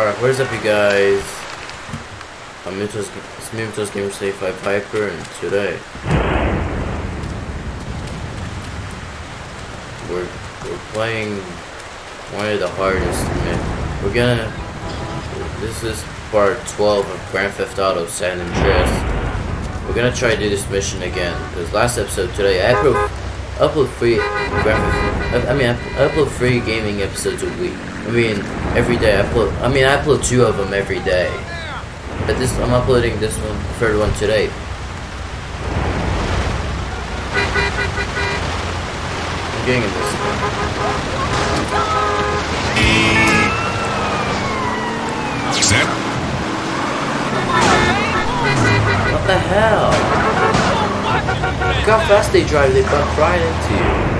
Alright, what is up you guys? I'm Mutos, it's me, Mutos Gamer State 5 Viper, and today we're, we're playing one of the hardest, man. We're gonna, this is part 12 of Grand Theft Auto San Andreas. We're gonna try to do this mission again, because last episode today, I upload, upload free, Grand, I mean, I upload free gaming episodes a week. I mean, every day I upload. I mean, I upload two of them every day. But this, I'm uploading this one, third one today. I'm getting in this. Set. What the hell? Look how fast they drive. They bump right into you.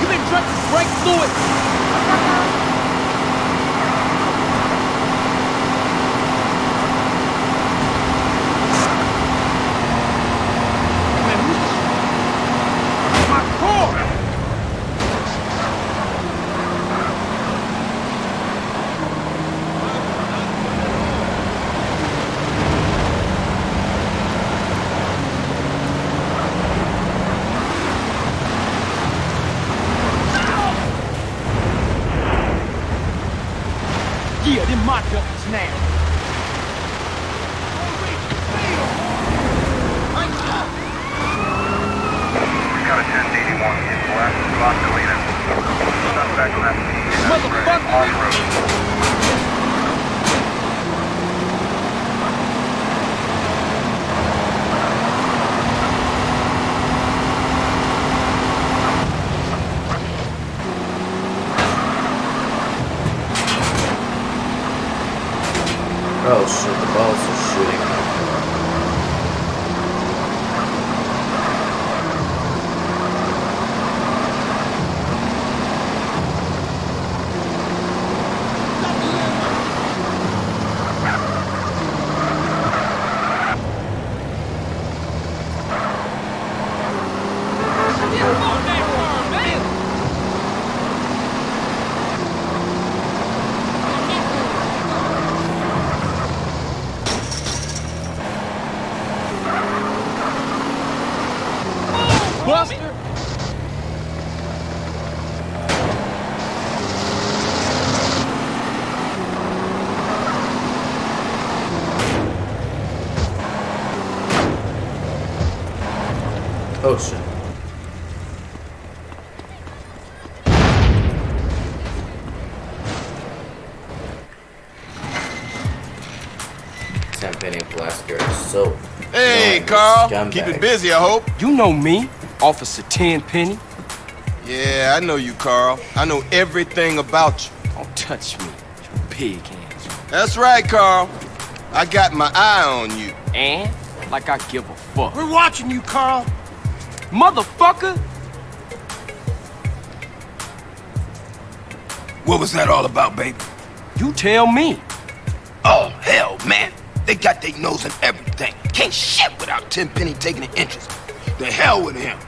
You've been drunk to break fluid. Man, who's- My car! Yeah, them duckies now. Got a 1081 in black, Boscolina. Suspect left off-road. Oh shit, the Ballas are shooting. Buster! Oh shit. Champagne Blaster is so. Hey, annoying, Carl. scumbag. Keep it busy, I hope. You know me, Officer Tenpenny. Yeah, I know you, Carl. I know everything about you. Don't touch me, you pig hands. That's right, Carl. I got my eye on you. And like I give a fuck. We're watching you, Carl. Motherfucker! What was that all about, baby? You tell me. Oh, hell, man. They got their nose in everything. Can't shit without Tenpenny taking an interest. The hell with him.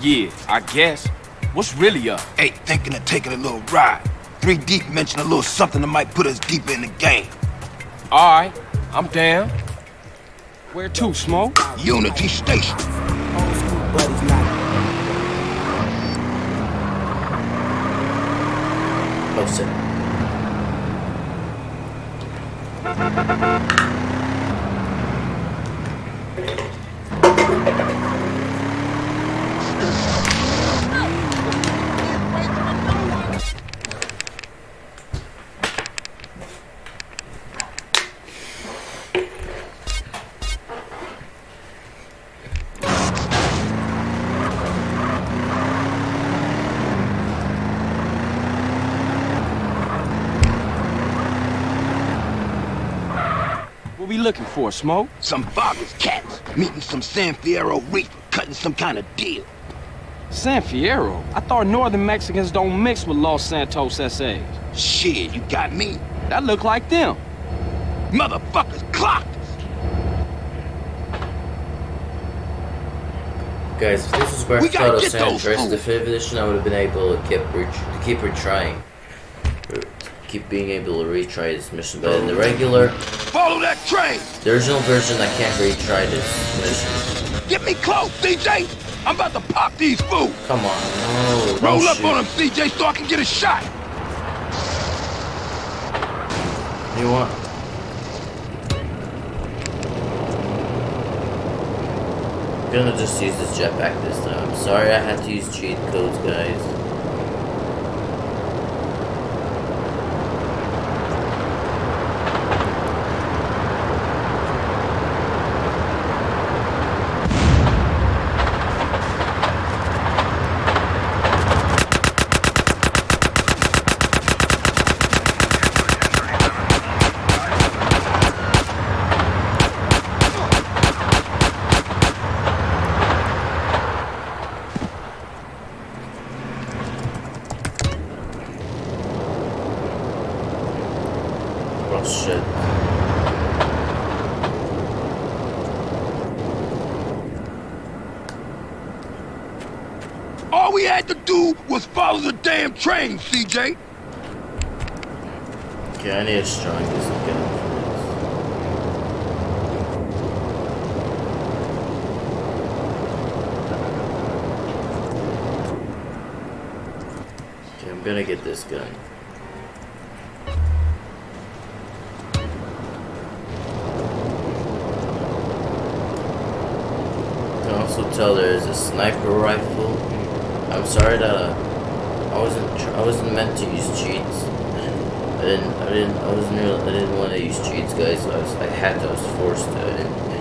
Yeah, I guess. What's really up? Hey, thinking of taking a little ride. Three Deep mentioned a little something that might put us deeper in the game. Alright, I'm down. Where to, Smoke? Unity Station. Oh shit. we looking for, Smoke? Some Vagos cats meeting some San Fierro Rifa, cutting some kind of deal. San Fierro? I thought northern Mexicans don't mix with Los Santos SAs. Shit, you got me. That look like them. Motherfuckers clocked us. Guys, if this was Grand We Theft gotta Auto get San those Andreas fools. Definitive Edition, I would have been able to keep, re- to keep retrying. Keep being able to retry this mission. But in the regular, Follow that train. the original version, I can't retry this mission. Get me close, CJ. I'm about to pop these fools. Come on, no. Roll up shoot. on them, CJ, so I can get a shot. You want? I'm gonna just use this jetpack this time. I'm sorry I had to use cheat codes, guys. Oh shit. All we had to do was follow the CJ. Okay, I need a strong. Okay, I'm gonna get this gun. You can also tell there is a sniper rifle. I'm sorry that uh, I wasn't I wasn't meant to use cheats. I didn't I didn't I wasn't I didn't want to use cheats, guys. I was I had to. I was forced to. I didn't.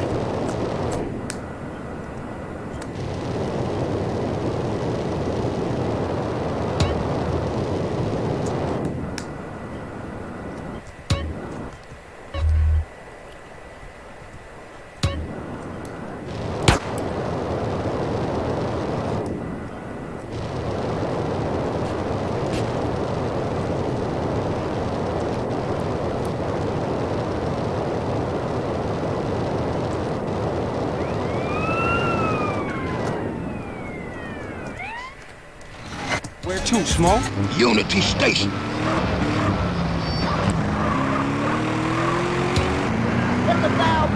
Where to, Smoke? Unity Station. The hell?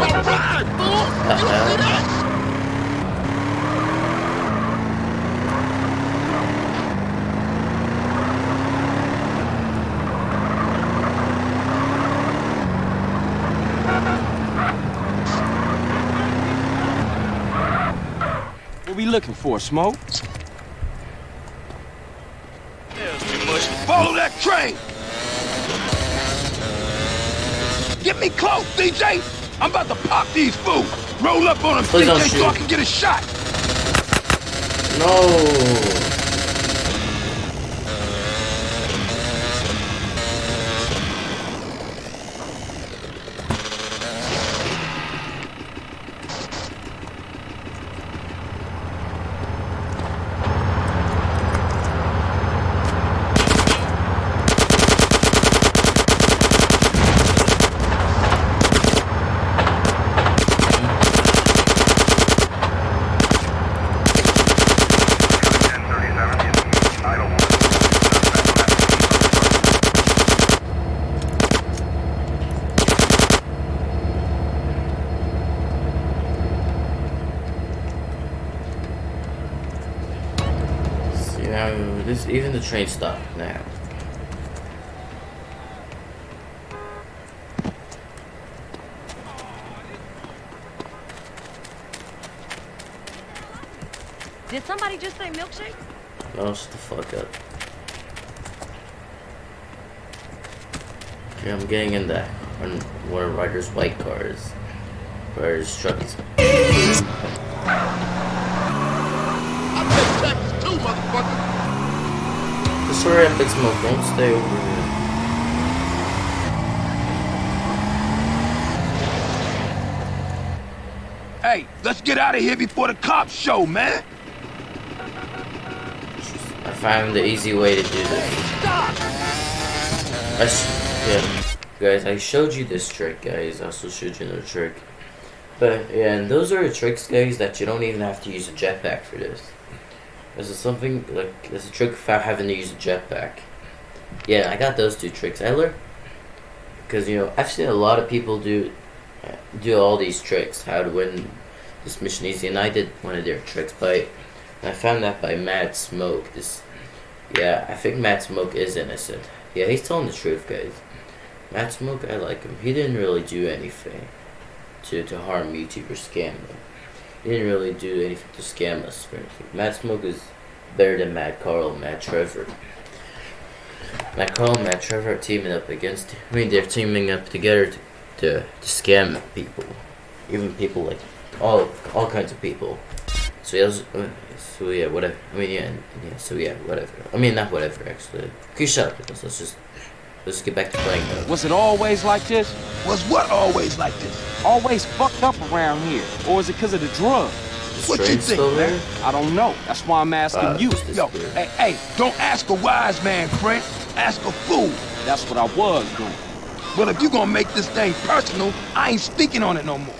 What we looking for, Smoke? Follow that train. Get me close, CJ! I'm about to pop these fools. Roll up on them, Please don't so I can get a shot. No. Idle one. Suspect left. See now this even the train stopped now. Did somebody just say milkshake? No, shut the fuck up. Okay, I'm getting in that on one of Ryder's white cars. Ryder's truck is I take taxes too, motherfucker. Just hurry up and smoke. Don't stay over here. Hey, let's get out of here before the cops show, man. I found the easy way to do this. Stop! yeah. Guys, I showed you this trick, guys. I also showed you another trick. But, yeah, and those are tricks, guys, that you don't even have to use a jetpack for this. This it something like there's a trick without having to use a jetpack. Yeah, I got those two tricks. I learned because you know I've seen a lot of people do do all these tricks, how to win this mission easy, and I did one of their tricks by. I found that by Mad Smoke. This, yeah, I think Mad Smoke is innocent. Yeah, he's telling the truth, guys. Mad Smoke, I like him. He didn't really do anything to to harm YouTube or He didn't really do anything to scam us or anything. Smoke is better than Mad Carl Mad Trevor. Mad Carl and Mad Trevor are teaming up against. I mean, they're teaming up together to to, to scam people, even people like all all kinds of people. So yeah, so yeah, whatever. I mean, yeah, yeah. So yeah, whatever. I mean, not whatever. Actually, can you shut up? Let's just let's get back to playing. Though. Was it always like this? Was what always like this? Always fucked up around here? Or is it because of the drug? Is what you think, man? there? I don't know. That's why I'm asking Uh, you. just Yo, hey, hey, don't ask a wise man, friend. Ask a fool. That's what I was doing. Well, if you gonna make this thing personal, I ain't speaking on it no more.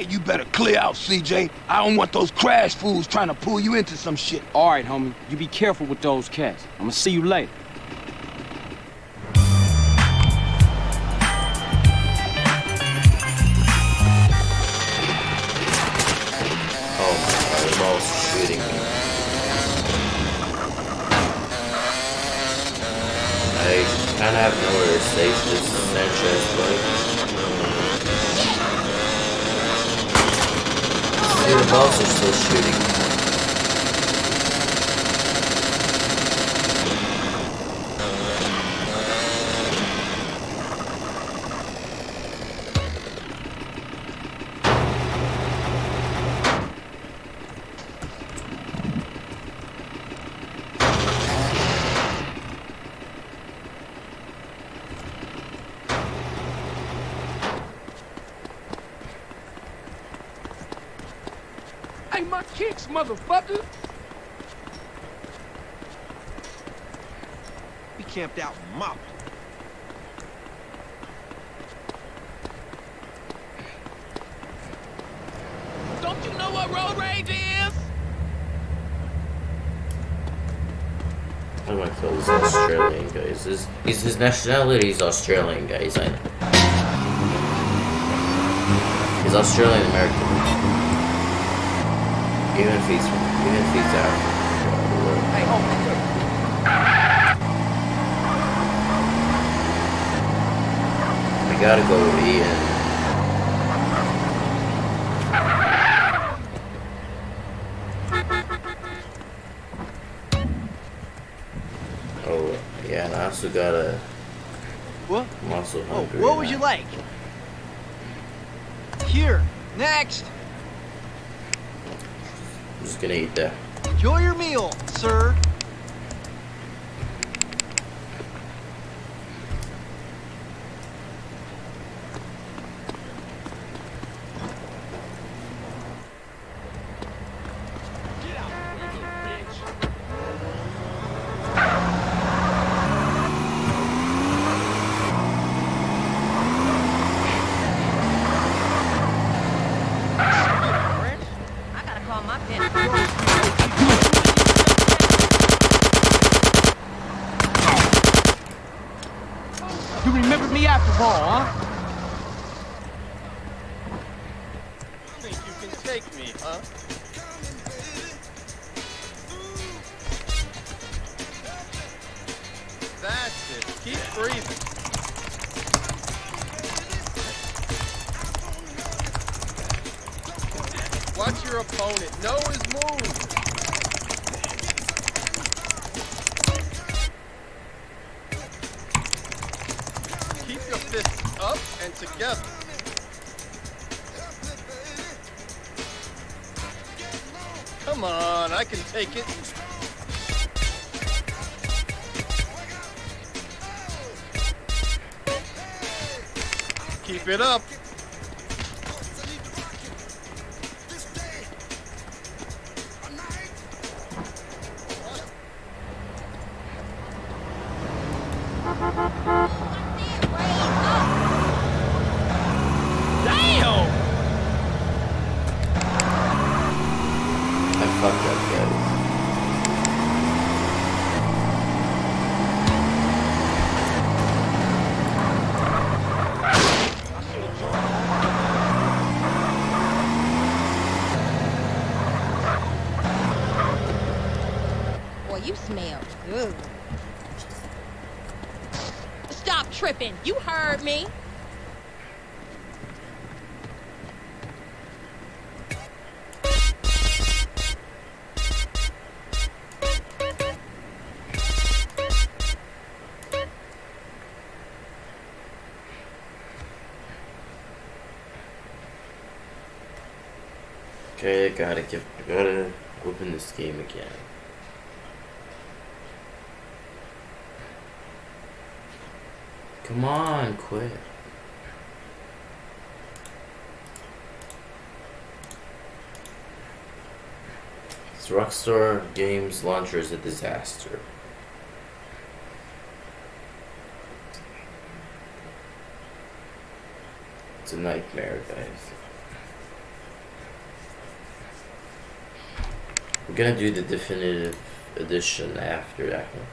Hey, you better clear out, CJ. I don't want those crash fools trying to pull you into some shit. All right, homie. You be careful with those cats. I'm gonna see you later. Oh my god, the shooting me. I kind of have nowhere to save this Sanchez, but... The Ballas are still shooting me. Hey, my kicks, motherfucker! We camped out mop. Don't you know what road rage is? How do I kill this Australian guy? Is his, he's, his nationality is Australian, guys. I know. He's Australian American. Even if he's even if he's African. Hey, hold on. I gotta go with Ian. Oh, yeah, and I also got a What? I'm Oh, what would you like? Here, next. I'm just gonna eat that. Enjoy your meal, sir. Me up and together. Come on, I can take it. Keep it up. I gotta get, I gotta open this game again. Come on, quit. This Rockstar Games launcher is a disaster. It's a nightmare, guys. Gonna do the definitive edition after that one.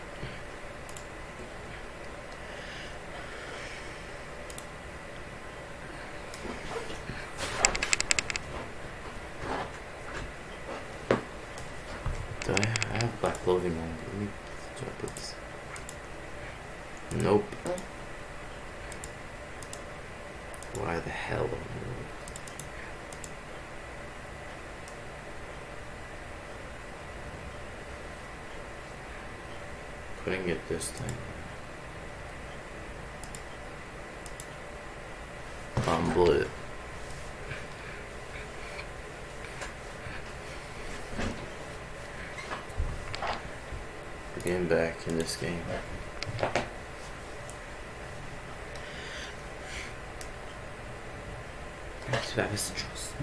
Do I have black clothing on? Let me put this? Nope. Why the hell? Putting it this time. We're getting back in this game. Thanks for that, Mr. Trust.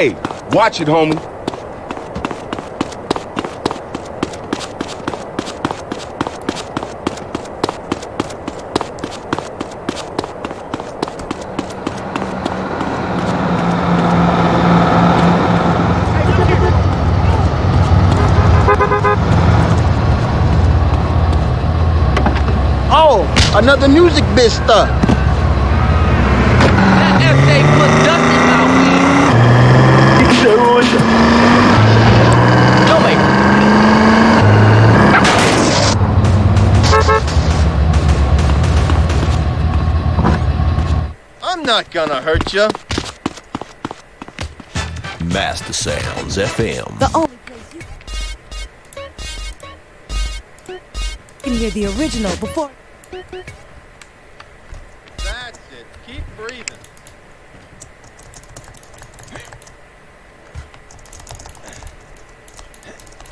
Hey, watch it, homie. Oh, another music biz stuff. Not gonna hurt you. Master Sounds FM. The only place you can hear the original before. That's it. Keep breathing.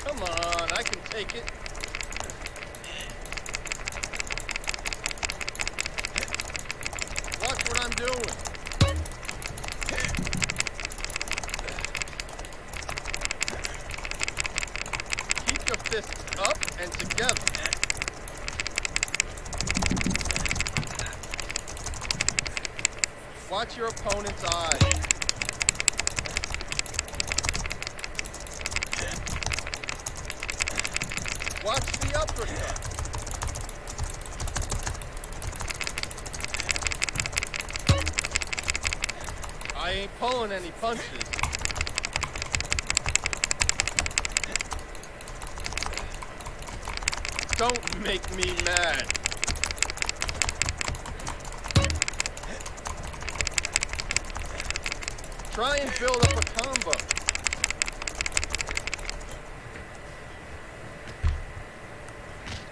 Come on, I can take it. Watch what I'm doing. Keep your fists up and together. Watch your opponent's eyes. Watch the uppercut. I ain't pulling any punches. Don't make me mad. Try and build up a combo.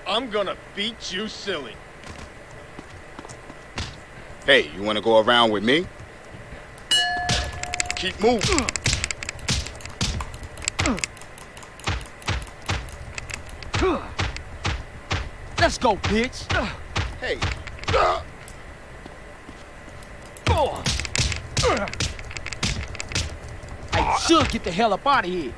I'm gonna beat you silly. Hey, you wanna go around with me? Keep moving. Let's go, bitch. Hey. I should get the hell up out of here.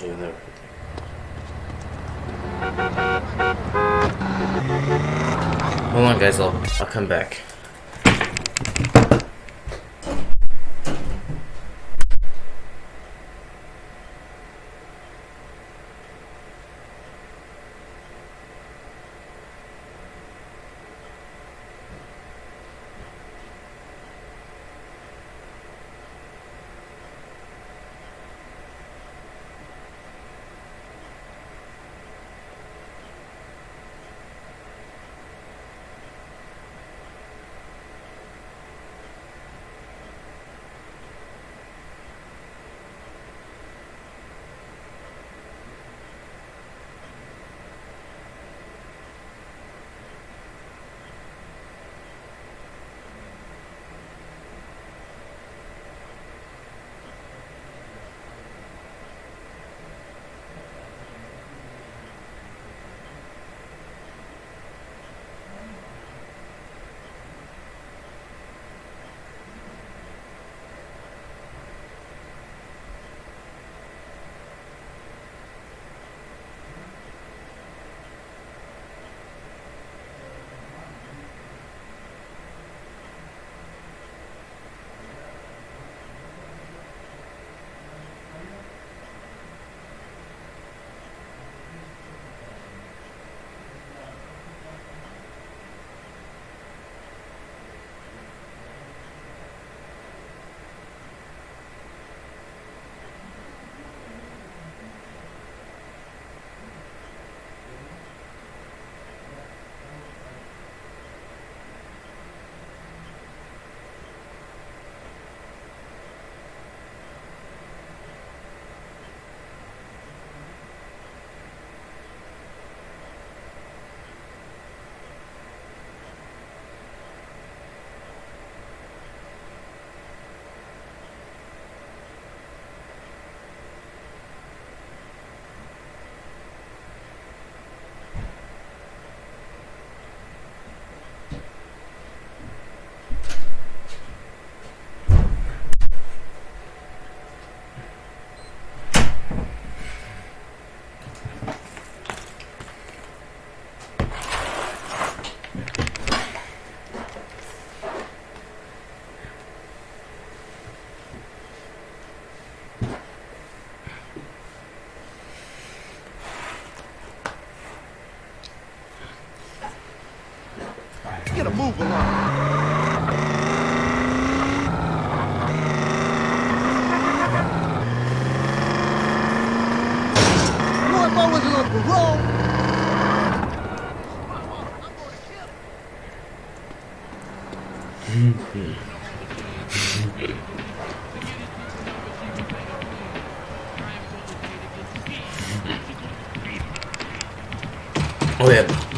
Yeah, probably shouldn't. Hold on, guys. I'll I'll come back.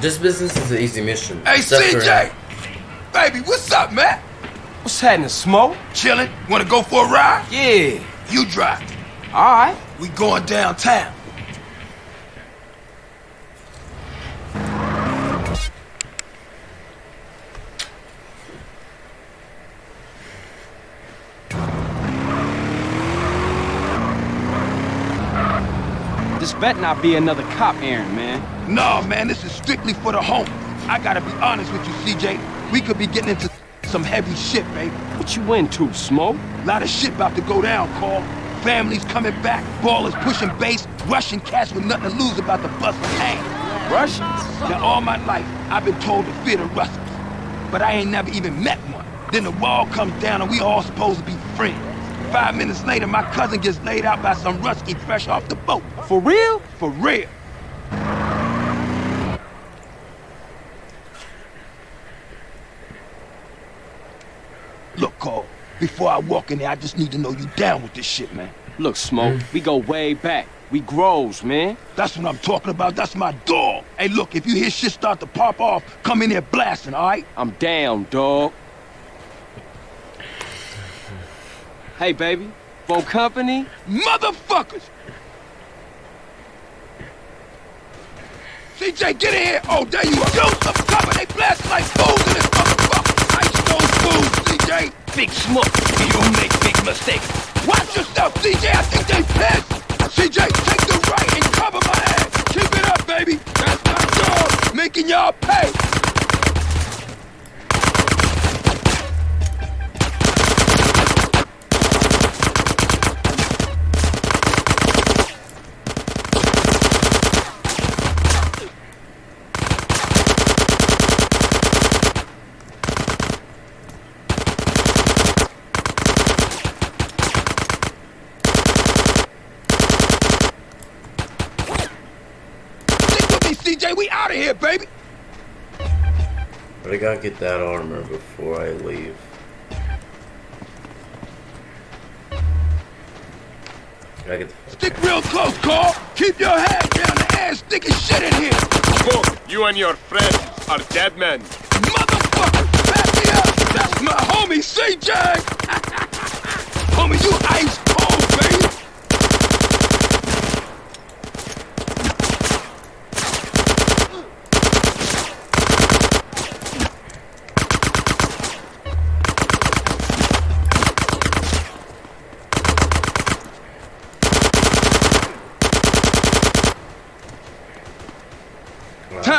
This business is an easy mission. Hey, except for- CJ! Baby, what's up, man? What's happening, Smoke? Chillin'? Wanna go for a ride? Yeah. You drive. All right. We going downtown. This better not be another cop errand, man. No, man, this is strictly for the home. I gotta be honest with you, CJ. We could be getting into some heavy shit, babe. What you into, Smoke? A lot of shit about to go down, Carl. Families coming back, Ballas pushing base, Russian cats with nothing to lose about to bust a hang. Russians? Now, all my life, I've been told to fear the Russians. But I ain't never even met one. Then the wall comes down and we all supposed to be friends. Five minutes later, my cousin gets laid out by some rusky fresh off the boat. For real? For real. Look, Cole, before I walk in there, I just need to know you down with this shit, man. Look, Smoke, we go way back. We grows, man. That's what I'm talking about. That's my dog. Hey, look, if you hear shit start to pop off, come in here blasting, all right? I'm down, dog. Hey, baby. For company? Motherfuckers! CJ, get in here! Oh, there you are! Yo, some cover! They blast like fools in this motherfucker! Ice those fools, CJ! Big Smoke, you make big mistakes. Watch yourself, CJ! I think they pissed! CJ, take the right and cover my ass! Keep it up, baby! That's my dog! Making y'all pay! Stick with! We out of here, baby! But I gotta get that armor before I leave. Gotta get the Stick real close, Carl! Keep your head down the ass sticking shit in here! Smoke, you and your friends are dead men. Motherfucker! Back me up! That's my homie, CJ! homie, you ice cold, baby!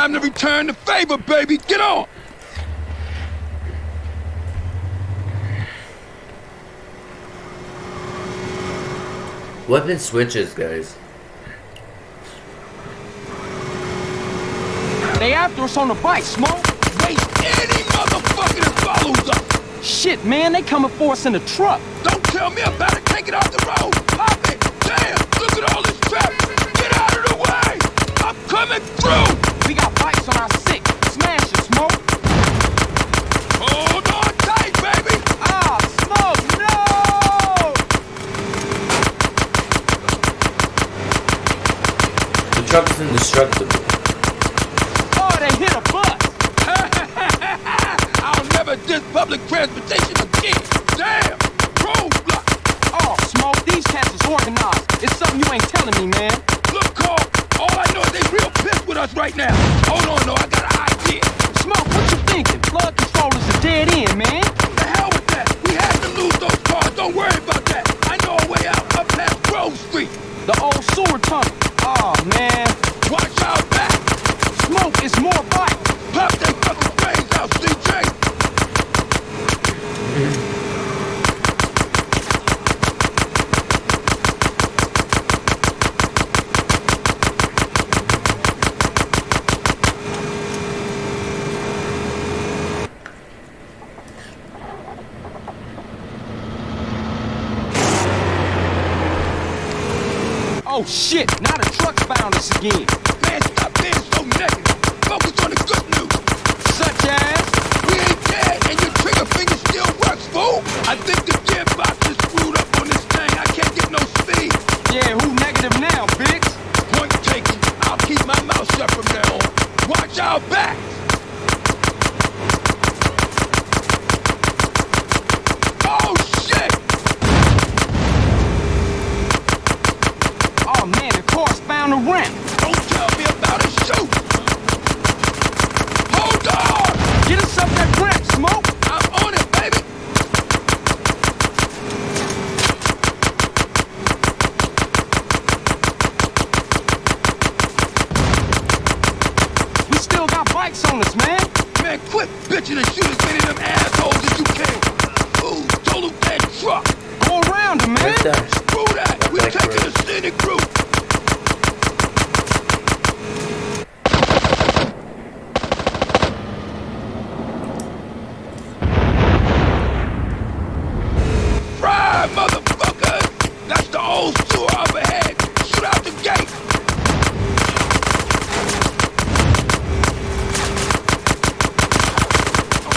Time to return the favor, baby! Get on! weapon switches, guys. They after us on the bike, Smoke. Waste any motherfucker that follows us! Shit, man, they coming for us in the truck. Don't tell me about it! Take it off the road! Truck's indestructible. Oh, they hit a bus. I'll never diss public transportation again! Damn! Roadblock! Oh, Smoke, these cats is organized. It's something you ain't telling me, man. Look, Carl! All I know is they real pissed with us right now! Hold on, though, I got an idea! Smoke, what you thinking? Flood control is a dead end, man. The hell with that! We had to lose those cars! Don't worry about that! I know a way out up past Grove Street! The old sewer tunnel. Oh, man. Watch out back! Smoke is more bike. Pop they fucking brains out, CJ! Oh, shit. Now the truck's found us again. Man, stop being so negative! Focus on the good news! Such as? We ain't dead, and your trigger finger still works, fool! I think the gearbox is screwed up on this thing. I can't get no speed. Yeah, who negative now, Biggs? Point taken. I'll keep my mouth shut from now on. Watch our backs! Oh, shit! Oh, man, the car's found a ramp. Don't tell me about it, shoot! Hold on! Get us up that ramp, Smoke. I'm on it, baby! We still got bikes on us, man. Man, bitching and shoot as many of them assholes as you can! Ooh, total that truck! Go around him, man. Right there. Screw that! We're Back taking road. a scenic route! Fry, motherfucker! That's the old sewer up ahead! Shoot out the gate!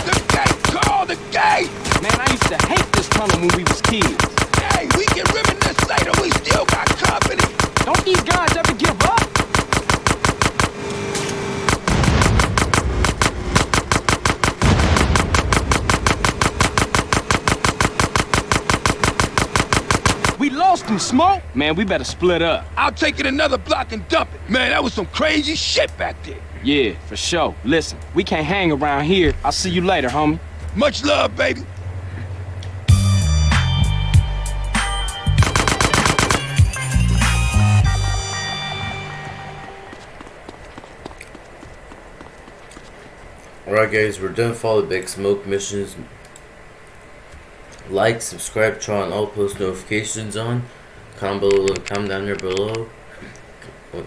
The gate! Call the gate! Man, I used to hate tunnel when we was kids. Hey, we can reminisce later. We still got company. Don't these guys ever give up? We lost him, Smoke. Man, we better split up. I'll take it another block and dump it. Man, that was some crazy shit back there. Yeah, for sure. Listen, we can't hang around here. I'll see you later, homie. Much love, baby. Alright guys, we're done with all the big smoke missions. Like, subscribe, turn on all post notifications on. Comment below, comment down there below.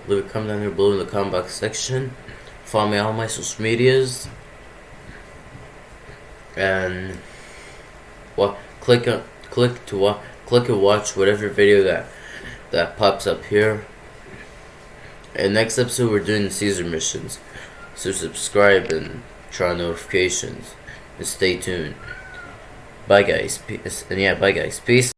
Leave a comment down there below in the comment box section. Follow me on all my social medias. And what click on click to watch click and watch whatever video that that pops up here. And next episode we're doing the Cesar missions. So subscribe and turn on notifications and stay tuned. Bye guys. Peace. And yeah, bye guys. Peace.